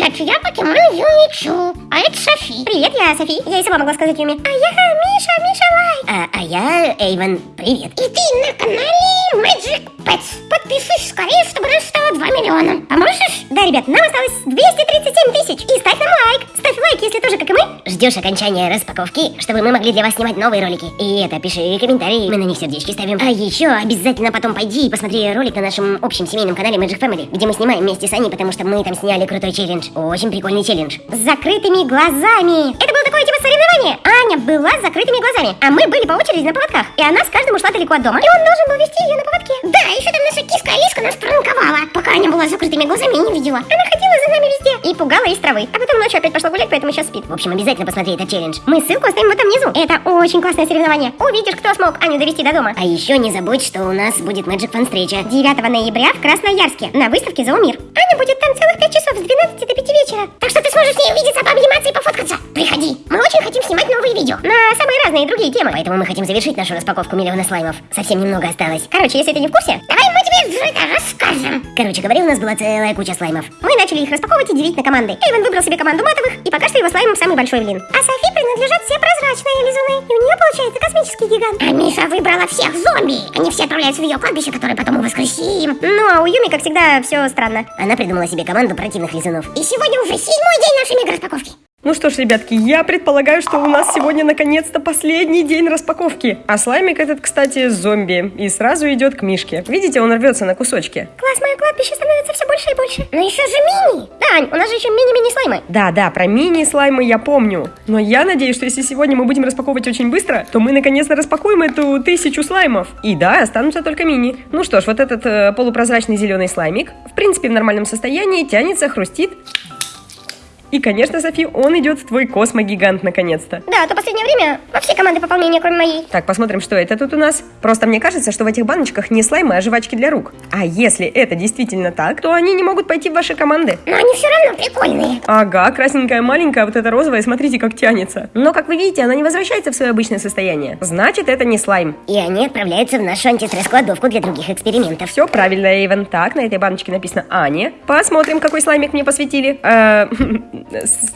Я покемон Юмичу, а это Софи. Привет, я Софи. Я и сама могла сказать Юми. А я Миша, Миша Лайк. А, а я Эйвен. Привет. И ты на канале Magic Pets. Подписывайся скорее, чтобы нас стало 2 миллиона. Поможешь? Да, ребят, нам осталось 237 тысяч. И ставь нам лайк. Ставь лайк, если тоже, как и мы. Ждешь окончания распаковки, чтобы мы могли для вас снимать новые ролики. И это, пиши комментарии, мы на них сердечки ставим. А еще обязательно потом пойди и посмотри ролик на нашем общем семейном канале Magic Family, где мы снимаем вместе с Аней, потому что мы там сняли крутой челлендж. Очень прикольный челлендж. С закрытыми глазами. Это было такое типа соревнование. Аня была с закрытыми глазами, а мы были по очереди на поводках. И она с каждым ушла далеко от дома. И он должен был вести ее на поводке. Да, еще там наша киска Алиска нас пранковала, пока Аня была с закрытыми глазами и не видела. Она ходила за нами везде и пугала из травы. А потом ночью опять пошла гулять, поэтому сейчас спит. В общем, обязательно посмотри этот челлендж. Мы ссылку оставим вот там внизу. Это очень классное соревнование. Увидишь, кто смог Аню довести до дома. А еще не забудь, что у нас будет Magic Fun встреча. 9 ноября в Красноярске на выставке «Зоомир». Аня будет там целых 5 часов с 12 до 5 вечера. Так что ты сможешь с ней увидеться, пообниматься и пофоткаться. Приходи. Мы очень хотим снимать новые видео. На самые разные другие темы. Поэтому мы хотим завершить нашу распаковку миллиона слаймов. Совсем немного осталось. Короче, если ты не в курсе, давай мы тебе это расскажем. Короче говоря, у нас была целая куча слаймов. Мы начали их распаковывать и делить на команды. Эйвен выбрал себе команду матовых, и пока что его слаймом самый большой блин. А Софи принадлежат все прозрачные лизуны, и у нее получается космический гигант. А Миша выбрала всех зомби. Они все отправляются в ее кладбище, которое потом мы воскресим. Ну, а у Юми, как всегда, все странно. Она придумала себе команду противных лизунов. И сегодня уже седьмой день нашей мега распаковки. Ну что ж, ребятки, я предполагаю, что у нас сегодня наконец-то последний день распаковки. А слаймик этот, кстати, зомби. И сразу идет к Мишке. Видите, он рвется на кусочки. Класс, мое кладбище становится все больше и больше. Но еще же мини. Да, Ань, у нас же еще мини-мини слаймы. Да, да, про мини-слаймы я помню. Но я надеюсь, что если сегодня мы будем распаковывать очень быстро, то мы наконец-то распакуем эту тысячу слаймов. И да, останутся только мини. Ну что ж, вот этот э, полупрозрачный зеленый слаймик, в принципе, в нормальном состоянии, тянется, хрустит. И, конечно, Софи, он идет в твой космогигант наконец-то. Да, а то последнее время во все команды пополнения, кроме моей. Так, посмотрим, что это тут у нас. Просто мне кажется, что в этих баночках не слаймы, а жвачки для рук. А если это действительно так, то они не могут пойти в ваши команды. Но они все равно прикольные. Ага, красненькая маленькая, вот эта розовая, смотрите, как тянется. Но, как вы видите, она не возвращается в свое обычное состояние. Значит, это не слайм. И они отправляются в нашу антистресс-кладовку для других экспериментов. Все правильно, Эйвен. Так, на этой баночке написано Аня. Посмотрим, какой слаймик мне посвятили.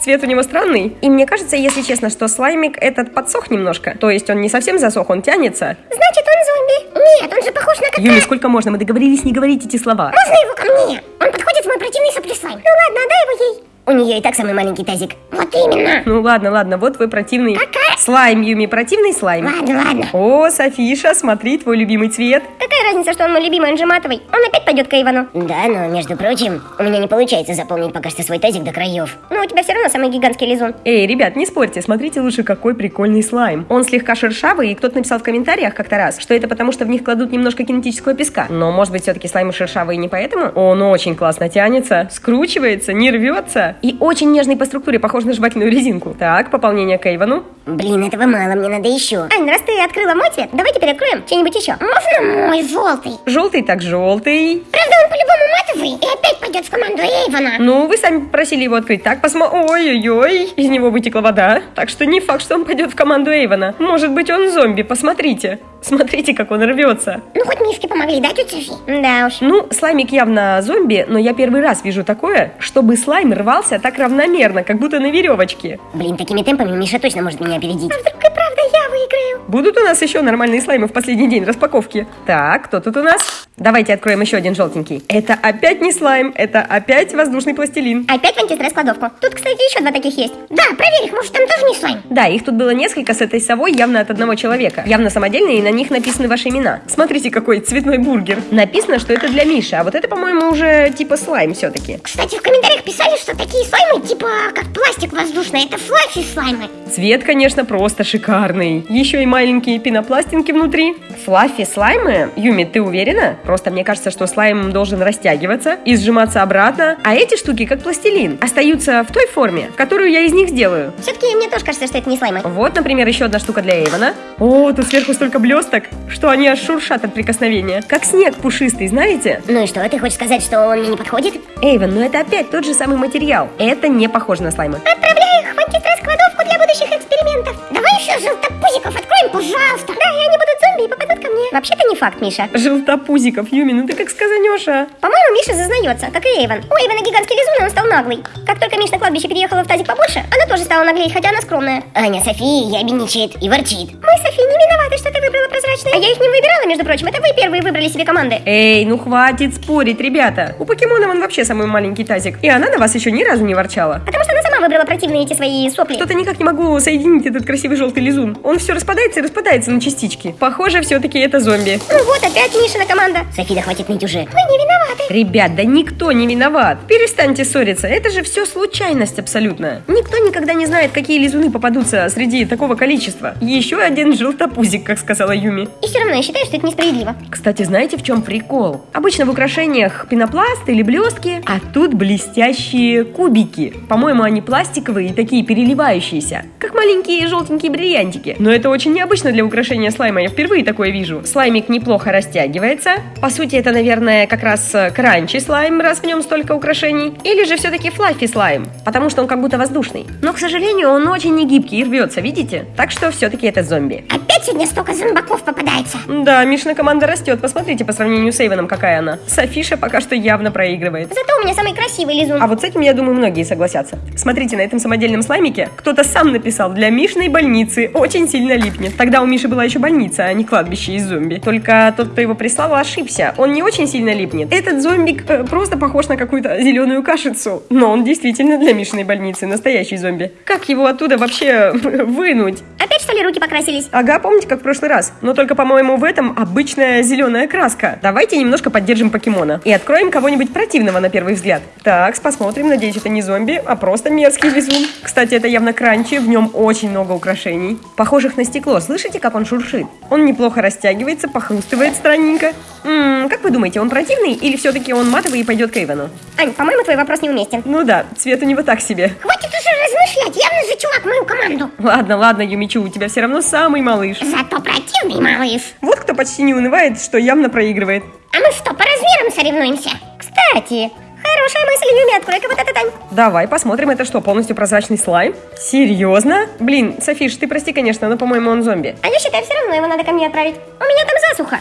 Цвет у него странный. И мне кажется, если честно, что слаймик этот подсох немножко. То есть он не совсем засох, он тянется. Значит, он зомби. Нет, он же похож на кота. Юми, сколько можно? Мы договорились не говорить эти слова. Можно его ко мне? Он подходит в мой противный сопли слайм. Ну ладно, отдай его ей. У нее и так самый маленький тазик. Вот именно. Ну ладно, ладно, вот вы противный. Какая? Слайм, Юми, противный слайм. Ладно, ладно. О, Софиша, смотри, твой любимый цвет. Какая разница, что он мой любимый, он же матовый. Он опять пойдет к Эйвану. Да, но, между прочим, у меня не получается заполнить пока что свой тазик до краев. Но у тебя все равно самый гигантский лизун. Эй, ребят, не спорьте, смотрите лучше, какой прикольный слайм. Он слегка шершавый, и кто-то написал в комментариях как-то раз, что это потому, что в них кладут немножко кинетического песка. Но, может быть, все-таки слаймы шершавые не поэтому? Он очень классно тянется, скручивается, не рвется и очень нежный по структуре, похож на жевательную резинку. Так, пополнение к Эйвану. Блин, этого мало, мне надо еще. Ань, раз ты открыла мой цвет, давай теперь откроем что-нибудь еще. Можно мой желтый? Желтый так желтый. Правда, он по-любому матовый и опять пойдет в команду Эйвона. Ну, вы сами просили его открыть. Так, посмотрим. Ой-ой-ой, из него вытекла вода. Так что не факт, что он пойдет в команду Эйвона. Может быть, он зомби, посмотрите. Смотрите, как он рвется. Ну, хоть мишки помогли, да, тетя Софи? Да уж. Ну, слаймик явно зомби, но я первый раз вижу такое, чтобы слайм рвался так равномерно, как будто на веревочке. Блин, такими темпами Миша точно может меня опередить. А вдруг и правда я выиграю? Будут у нас еще нормальные слаймы в последний день распаковки. Так, кто тут у нас? Давайте откроем еще один желтенький. Это опять не слайм, это опять воздушный пластилин. Опять в антистресс-кладовку. Тут, кстати, еще два таких есть. Да, проверь их, может, там тоже не слайм. Да, их тут было несколько с этой совой, явно от одного человека. Явно самодельные, и на них написаны ваши имена. Смотрите, какой цветной бургер. Написано, что это для Миши, а вот это, по-моему, уже типа слайм все-таки. Кстати, в комментариях писали, что такие слаймы, типа, как пластик воздушный, это флаффи слаймы. Цвет, конечно, просто шикарный. Еще и маленькие пенопластинки внутри. Флаффи слаймы? Юми, ты уверена? Просто мне кажется, что слайм должен растягиваться и сжиматься обратно, а эти штуки, как пластилин, остаются в той форме, которую я из них сделаю. Все-таки мне тоже кажется, что это не слаймы. Вот, например, еще одна штука для Эйвона. О, тут сверху столько блесток, что они аж шуршат от прикосновения. Как снег пушистый, знаете? Ну и что, ты хочешь сказать, что он мне не подходит? Эйвен, ну это опять тот же самый материал. Это не похоже на слаймы. Отправляю их в антистресс-кладовку для будущих экспериментов. Давай еще желтопузиков откроем, пожалуйста. Да, и они будут зомби и попадут ко мне. Вообще-то не факт, Миша. Желтопузиков, Юми, ну ты как сказанешь, а? По-моему, Миша зазнается, как и Эйвен. У Эйвена гигантский лизун, он стал наглый. Как только Миш на кладбище переехала в тазик побольше, она тоже стала наглеть, хотя она скромная. Аня София ябедничает и ворчит. Мы, Софи, не виноваты, что ты выбрала прозрачные. А я их не выбирала, между прочим. Это вы первые выбрали себе команды. Эй, ну хватит спорить, ребята. У покемона он вообще самый маленький тазик. И она на вас еще ни разу не ворчала. Потому что она сама выбрала противные эти свои сопли. Что-то никак не могу соединить этот красивый желтый лизун. Он все распадается и распадается на частички. Похоже, все-таки это зомби. Ну вот, опять Мишина команда. Софи, да хватит ныть уже. Мы не виноваты. Ребят, да никто не виноват. Перестаньте ссориться. Это же все случайность абсолютно. Никто никогда не знает, какие лизуны попадутся среди такого количества. Еще один желтопузик, как сказала Юми. И все равно я считаю, что это несправедливо. Кстати, знаете, в чем прикол? Обычно в украшениях пенопласт или блестки, а тут блестящие кубики. По-моему, они пластиковые и такие переливающиеся, как маленькие желтенькие бриллиантики. Но это очень необычно для украшения слайма, я впервые такое вижу. Слаймик неплохо растягивается. По сути, это, наверное, как раз э, кранчи слайм, раз в нем столько украшений. Или же все-таки флаффи слайм, потому что он как будто воздушный. Но, к сожалению, он очень не гибкий и рвется, видите? Так что все-таки это зомби. Опять сегодня столько зомбаков попадается. Да, Мишина команда растет. Посмотрите по сравнению с Эйвеном, какая она. Софиша пока что явно проигрывает. Зато у меня самый красивый лизун. А вот с этим, я думаю, многие согласятся. Смотрите, на этом самодельном слаймике кто-то сам написал «Для Мишиной больницы очень сильно липнет». Тогда у Миши была еще больница, а не кладбище из зомби. Только тот, кто его прислал, ошибся. Он не очень сильно липнет. Этот зомбик э, просто похож на какую-то зеленую кашицу. Но он действительно для Мишиной больницы, настоящий зомби. Как его оттуда вообще вынуть? Опять что ли руки покрасились? Ага, помните, как в прошлый раз? Но только, по-моему, в этом обычная зеленая краска. Давайте немножко поддержим покемона. И откроем кого-нибудь противного на первый взгляд. Так, посмотрим. Надеюсь, это не зомби, а просто мерзкий лизун. Кстати, это явно кранчи. В нем очень много украшений. Похожих на стекло. Слышите, как он шуршит? Он неплохо растягивается, похрустывает странненько. М-м, как вы думаете, он противный или все-таки он матовый и пойдет к Эйвену? Ань, по-моему, твой вопрос неуместен. Ну да, цвет у него так себе. Хватит уже размышлять, явно же чувак мою команду. Ладно, ладно, Юмичу, у тебя все равно самый малыш. Зато противный малыш. Вот кто почти не унывает, что явно проигрывает. А мы что, по размерам соревнуемся? Кстати, хорошая мысль, Юми, открой-ка вот это, Тань. Давай посмотрим, это что, полностью прозрачный слайм? Серьезно? Блин, Софиш, ты прости, конечно, но, по-моему, он зомби. А я считаю, все равно его надо ко мне отправить. У меня там засуха.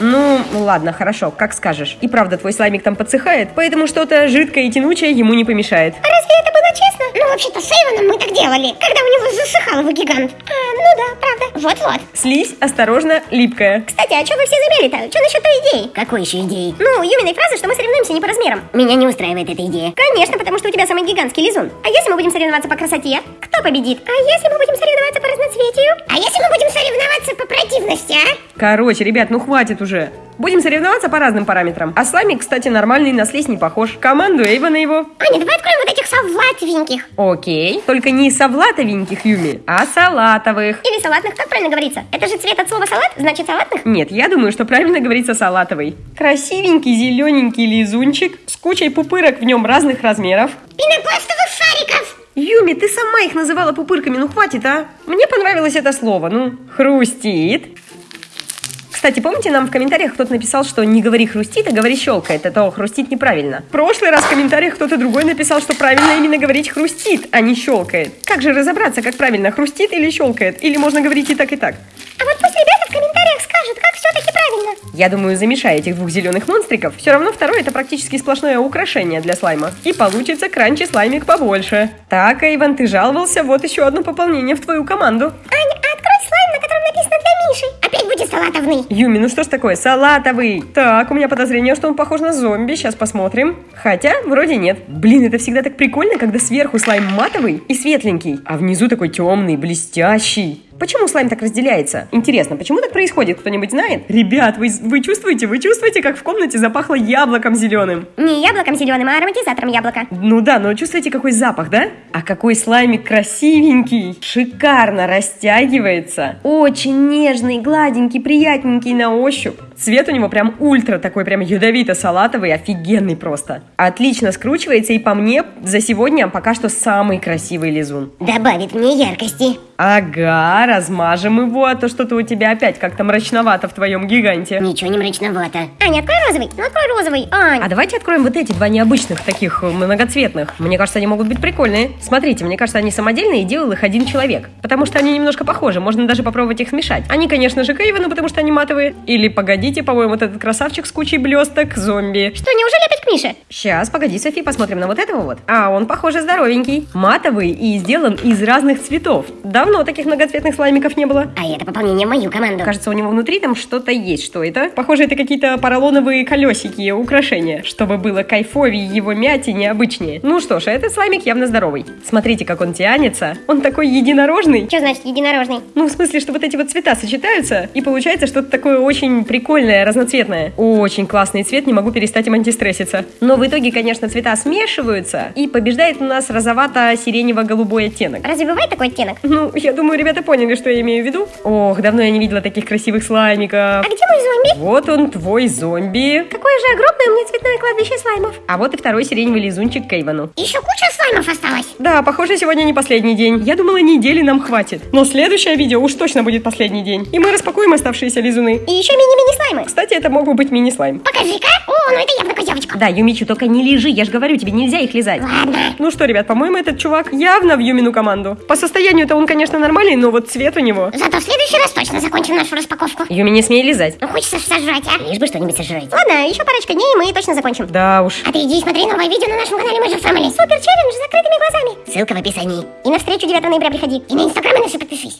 Ну, ладно, хорошо, как скажешь. И правда, твой слаймик там подсыхает, поэтому что-то жидкое и тянучее ему не помешает. А разве это? Ну, вообще-то с Эйвоном мы так делали, когда у него засыхал его гигант. А, ну да, правда. Вот-вот. Слизь, осторожно, липкая. Кстати, а что вы все замели-то? Что насчет той идеи? Какой еще идеи? Ну, Юминой фразы, что мы соревнуемся не по размерам. Меня не устраивает эта идея. Конечно, потому что у тебя самый гигантский лизун. А если мы будем соревноваться по красоте, кто победит? А если мы будем соревноваться по разноцветию? А если мы будем соревноваться по противности, а? Короче, ребят, ну хватит уже. Будем соревноваться по разным параметрам. А слаймик, кстати, нормальный, на слизь не похож. Команду Эйвона его. Аня, давай откроем вот этих салатовеньких. Окей. Только не салатовеньких, Юми, а салатовых. Или салатных, как правильно говорится? Это же цвет от слова салат, значит салатных? Нет, я думаю, что правильно говорится салатовый. Красивенький зелененький лизунчик с кучей пупырок в нем разных размеров. Пенопластовых шариков. Юми, ты сама их называла пупырками, ну хватит, а? Мне понравилось это слово, ну, хрустит. Кстати, помните, нам в комментариях кто-то написал, что не говори хрустит, а говори щелкает. Это хрустит неправильно. В прошлый раз в комментариях кто-то другой написал, что правильно именно говорить хрустит, а не щелкает. Как же разобраться, как правильно, хрустит или щелкает? Или можно говорить и так, и так? А вот пусть ребята в комментариях правильно. Я думаю, замешай этих двух зеленых монстриков. Все равно второе это практически сплошное украшение для слайма. И получится кранчи слаймик побольше. Так, Эйвен, ты жаловался, вот еще одно пополнение в твою команду. Аня, а открой слайм, на котором написано для Миши. Опять будет салатовный. Юми, ну что ж такое, салатовый. Так, у меня подозрение, что он похож на зомби, сейчас посмотрим. Хотя, вроде нет. Блин, это всегда так прикольно, когда сверху слайм матовый и светленький, а внизу такой темный, блестящий. Почему слайм так разделяется? Интересно, почему так происходит? Кто-нибудь знает? Ребят, вы, вы чувствуете, вы чувствуете, как в комнате запахло яблоком зеленым? Не яблоком зеленым, а ароматизатором яблока. Ну да, но чувствуете, какой запах, да? А какой слаймик красивенький, шикарно растягивается, очень нежный, гладенький, приятненький на ощупь. Цвет у него прям ультра такой, прям ядовито-салатовый, офигенный просто. Отлично скручивается и по мне за сегодня пока что самый красивый лизун. Добавит мне яркости. Ага, размажем его, а то что-то у тебя опять как-то мрачновато в твоем гиганте. Ничего не мрачновато. Аня, открой розовый. Ну, открой розовый. Ань. А давайте откроем вот эти два необычных, таких э, многоцветных. Мне кажется, они могут быть прикольные. Смотрите, мне кажется, они самодельные и делал их один человек. Потому что они немножко похожи, можно даже попробовать их смешать. Они, конечно же, Кейвену, потому что они матовые. Или, погодите, по-моему, вот этот красавчик с кучей блесток, зомби. Что, неужели Мише? Сейчас, погоди, Софи, посмотрим на вот этого вот. А, он, похоже, здоровенький. Матовый и сделан из разных цветов. Давно таких многоцветных слаймиков не было. А это пополнение в мою команду. Кажется, у него внутри там что-то есть. Что это? Похоже, это какие-то поролоновые колесики, украшения, чтобы было кайфовее его мять и необычнее. Ну что ж, этот слаймик явно здоровый. Смотрите, как он тянется. Он такой единорожный. Что значит единорожный? Ну, в смысле, что вот эти вот цвета сочетаются, и получается что-то такое очень прикольное, разноцветное. Очень классный цвет, не могу перестать им антистресситься. Но в итоге, конечно, цвета смешиваются, и побеждает у нас розовато-сиренево-голубой оттенок. Разве бывает такой оттенок? Ну, я думаю, ребята поняли, что я имею в виду. Ох, давно я не видела таких красивых слаймиков. А где мой зомби? Вот он, твой зомби. Какое же огромное меня цветное кладбище слаймов. А вот и второй сиреневый лизунчик Кейвану. Еще куча слаймов осталось. Да, похоже, сегодня не последний день. Я думала, недели нам хватит. Но следующее видео уж точно будет последний день. И мы распакуем оставшиеся лизуны. И еще мини-мини слаймы. Кстати, это мог бы быть мини-слайм. Покажи-ка. О, ну это явно козявочка. Да, Юмичу, только не лежи, я же говорю, тебе нельзя их лизать. Ладно. Ну что, ребят, по-моему, этот чувак явно в Юмину команду. По состоянию-то он, конечно, нормальный, но вот цвет у него. Зато в следующий раз точно закончим нашу распаковку. Юми, не смей лизать. Ну хочется сожрать, а? Лишь бы что-нибудь сожрать. Ладно, еще парочка дней, и мы точно закончим. Да уж. А ты иди и смотри новое видео на нашем канале Magic Family. Супер челлендж с закрытыми глазами. Ссылка в описании. И на встречу 9 ноября приходи. И на инстаграм и на все подпишись.